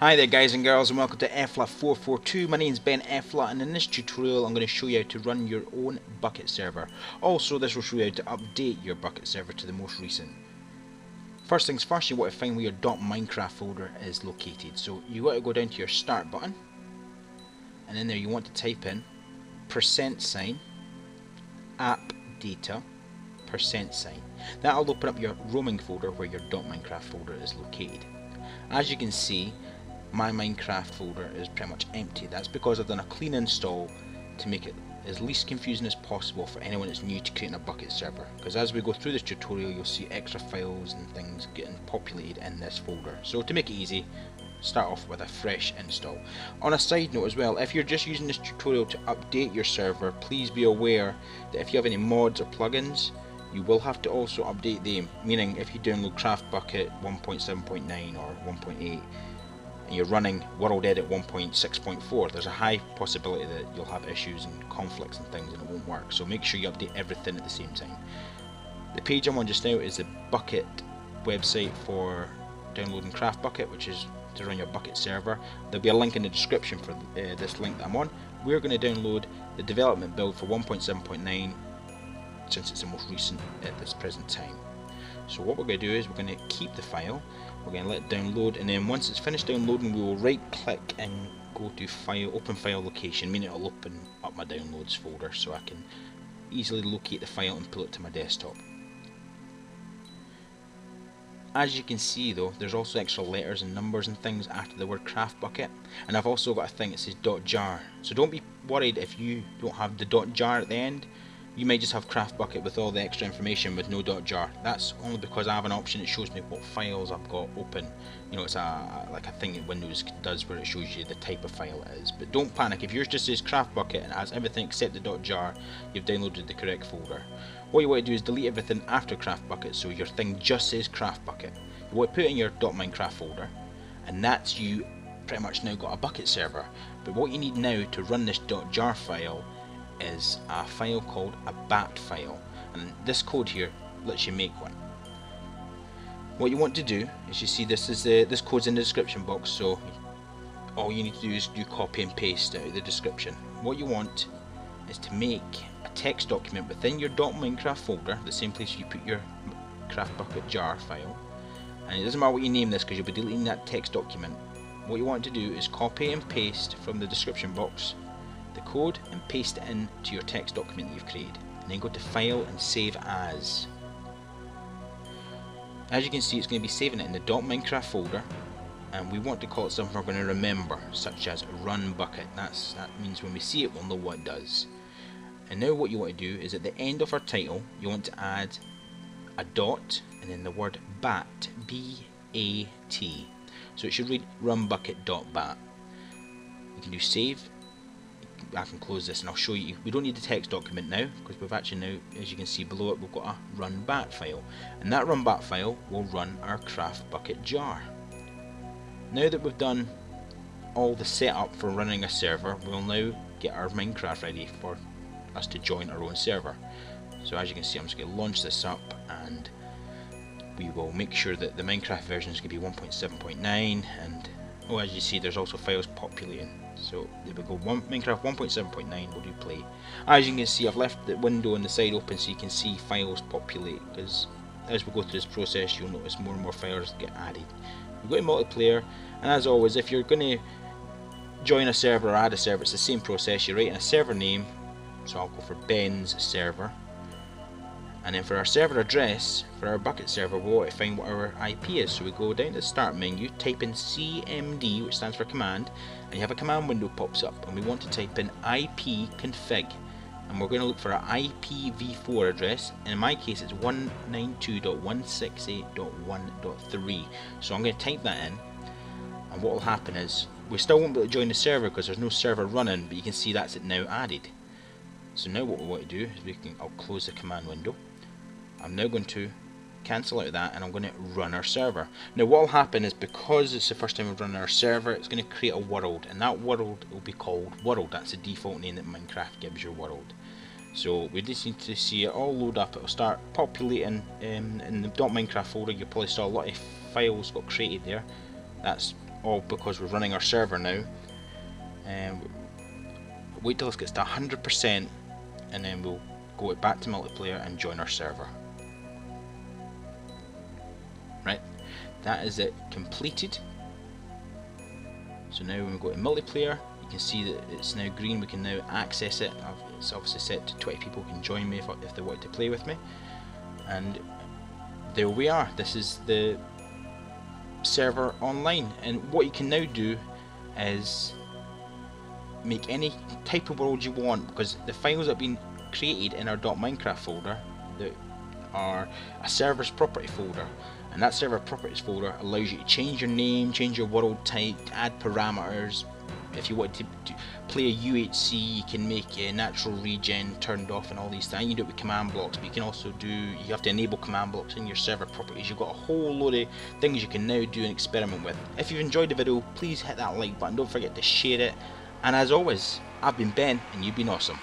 Hi there guys and girls and welcome to EFLA442. My name is Ben EFLA and in this tutorial I'm going to show you how to run your own Bukkit server. Also this will show you how to update your Bukkit server to the most recent. First things first you want to find where your .minecraft folder is located. So you want to go down to your start button and in there you want to type in percent sign app data percent sign. That'll open up your roaming folder where your .minecraft folder is located. As you can see, my Minecraft folder is pretty much empty. That's because I've done a clean install to make it as least confusing as possible for anyone that's new to creating a Bukkit server. Because as we go through this tutorial, you'll see extra files and things getting populated in this folder. So to make it easy, start off with a fresh install. On a side note as well, if you're just using this tutorial to update your server, please be aware that if you have any mods or plugins, you will have to also update them, meaning if you download CraftBukkit 1.7.9 or 1.8 and you're running World Edit 1.6.4, there's a high possibility that you'll have issues and conflicts and things and it won't work. So make sure you update everything at the same time. The page I'm on just now is the Bukkit website for downloading CraftBukkit, which is to run your Bukkit server. There'll be a link in the description for uh, this link that I'm on. We're going to download the development build for 1.7.9 since it's the most recent at this present time. So what we're going to do is we're going to keep the file, we're going to let it download and then once it's finished downloading we will right click and go to file, open file location, meaning it'll open up my downloads folder so I can easily locate the file and pull it to my desktop. As you can see though, there's also extra letters and numbers and things after the word craft Bukkit and I've also got a thing that says .jar so don't be worried if you don't have the .jar at the end you may just have CraftBukkit with all the extra information with no dot .jar. That's only because I have an option that shows me what files I've got open. You know, it's a like a thing that Windows does where it shows you the type of file it is. But don't panic, if yours just says CraftBukkit and has everything except the dot .jar, you've downloaded the correct folder. What you want to do is delete everything after CraftBukkit so your thing just says CraftBukkit. You want to put it in your .minecraft folder and that's you pretty much now got a Bukkit server. But what you need now to run this dot .jar file is a file called a bat file and this code here lets you make one. What you want to do is you see this is the this code's in the description box so all you need to do is do copy and paste out of the description. What you want is to make a text document within your .minecraft folder, the same place you put your CraftBukkit jar file and it doesn't matter what you name this because you'll be deleting that text document. What you want to do is copy and paste from the description box the code and paste it into your text document you've created and then go to file and save as. As you can see it's going to be saving it in the .minecraft folder and we want to call it something we're going to remember such as run bucket. That's that means when we see it we'll know what it does. And now what you want to do is at the end of our title you want to add a dot and then the word bat B-A-T so it should read run bucket dot bat. You can do save I can close this and I'll show you. We don't need the text document now because we've actually now, as you can see below it, we've got a run bat file. And that run bat file will run our craft Bukkit jar. Now that we've done all the setup for running a server, we'll now get our Minecraft ready for us to join our own server. So as you can see, I'm just going to launch this up and we will make sure that the Minecraft version is going to be 1.7.9 and oh, as you see, there's also files populating. So there we go, One, Minecraft 1.7.9 will do play. As you can see I've left the window on the side open so you can see files populate. Because as we go through this process you'll notice more and more files get added. We go to multiplayer and as always if you're going to join a server or add a server it's the same process, you write in a server name, so I'll go for Ben's server and then for our server address, for our Bukkit server, we want to find what our IP is. So we go down to the start menu, type in CMD, which stands for command, and you have a command window pops up. And we want to type in IP config. And we're going to look for our IPv4 address. And in my case, it's 192.168.1.3. So I'm going to type that in. And what will happen is, we still won't be able to join the server because there's no server running, but you can see that's it now added. So now what we want to do is we can, I'll close the command window I'm now going to cancel out that and I'm going to run our server. Now what will happen is because it's the first time we've run our server it's going to create a world and that world will be called world. That's the default name that Minecraft gives your world. So we just need to see it all load up. It'll start populating um, in the .minecraft folder. You probably saw a lot of files got created there. That's all because we're running our server now. Um, wait till this gets to 100% and then we'll go back to multiplayer and join our server. Right, that is it completed. So now when we go to multiplayer, you can see that it's now green, we can now access it. It's obviously set to 20 people can join me if, if they want to play with me. And there we are, this is the server online. And what you can now do is make any type of world you want because the files that have been created in our .minecraft folder that are a server's property folder and that server properties folder allows you to change your name, change your world type, add parameters. If you want to, play a UHC, you can make a natural regen turned off and all these things. You can do it with command blocks, but you can also do, you have to enable command blocks in your server properties. You've got a whole load of things you can now do and experiment with. If you've enjoyed the video, please hit that like button. Don't forget to share it and as always, I've been Ben, and you've been awesome.